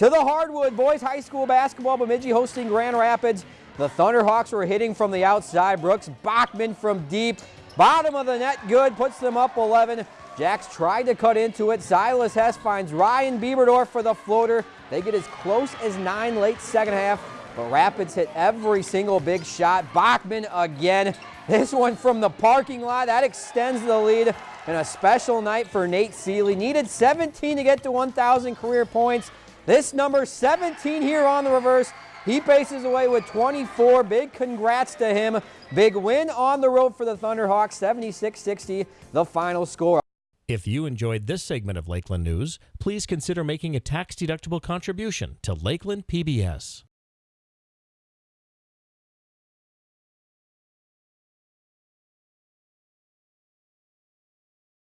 To the hardwood, boys high school basketball, Bemidji hosting Grand Rapids. The Thunderhawks were hitting from the outside. Brooks Bachman from deep. Bottom of the net, good, puts them up 11. Jacks tried to cut into it. Silas Hess finds Ryan Bieberdorf for the floater. They get as close as nine late second half, but Rapids hit every single big shot. Bachman again. This one from the parking lot. That extends the lead. And a special night for Nate Seeley. Needed 17 to get to 1,000 career points. This number 17 here on the reverse. He paces away with 24. Big congrats to him. Big win on the road for the Thunderhawks, 76-60, the final score. If you enjoyed this segment of Lakeland News, please consider making a tax-deductible contribution to Lakeland PBS.